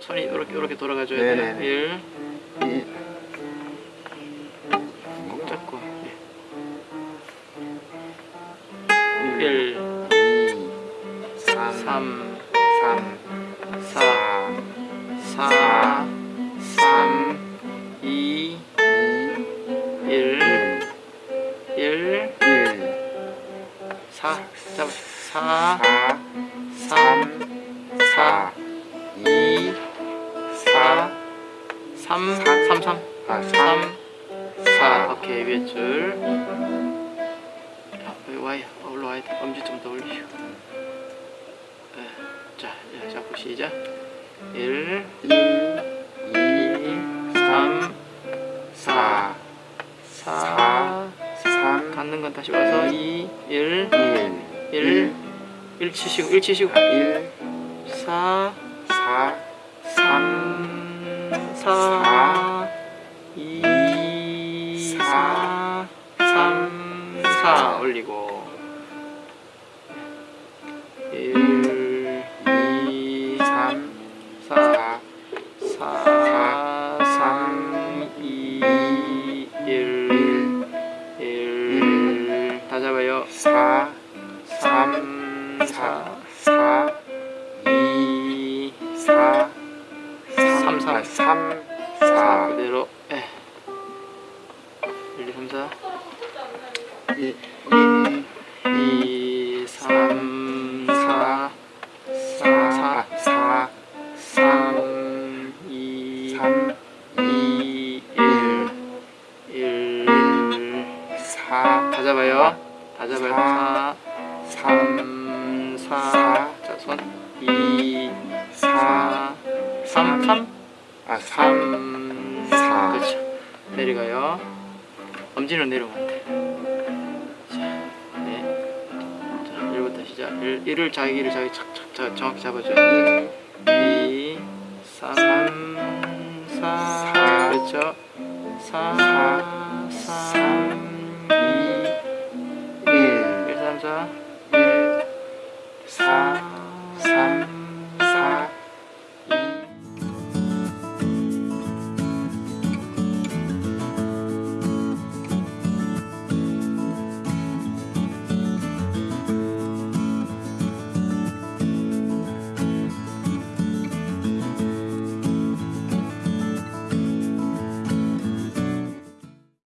손이 이렇게 이렇게 돌아가줘야 네네네. 돼요. 1, 이, 꼭 잡고. 예. 1, 2, 3, 3, 3, 4, 4, 4, 3, 2, 1, 1, 1, 1, 4, 잡아. 4, 4, 3, 4, 3, 3, 3, 아, 3, 4. 오케이, 위에 줄. 야, 여기 와야, 올라와야 돼. 엄지 좀 더 올리시고. 네. 자, 예, 잡고 시작. 1, 1, 2, 3, 4, 4, 3, 갖는 건 다시 와서 2, 1, 1, 1, 1 치시고, 1 치시고, 1, 4, 4, 3, 4, 2, 4, 3, 4 올리고. 1, 2, 3, 4, 4, 4, 3, 2, 1, 1, 다 잡아요. 4, 3, 4, 4, 3, 3, 3, 4 4, 그대로. 예. 1, 2, 3, 4 2, 2, 3, 4 4, 4, 3, 2, 3, 2, 1 1 4, 다 잡아요. 다 잡아요. 4, 3, 4 자, 손. 2, 4 3, 3 아, 3, 3 사. 그렇죠. 내려가요. 엄지는 내려오면 안돼. 자, 네. 자 1부터 시작. 1, 1을 자기를 자기 착착 자, 정확히 잡아줘요. 1 2 3 4 사. 그렇죠? 4 3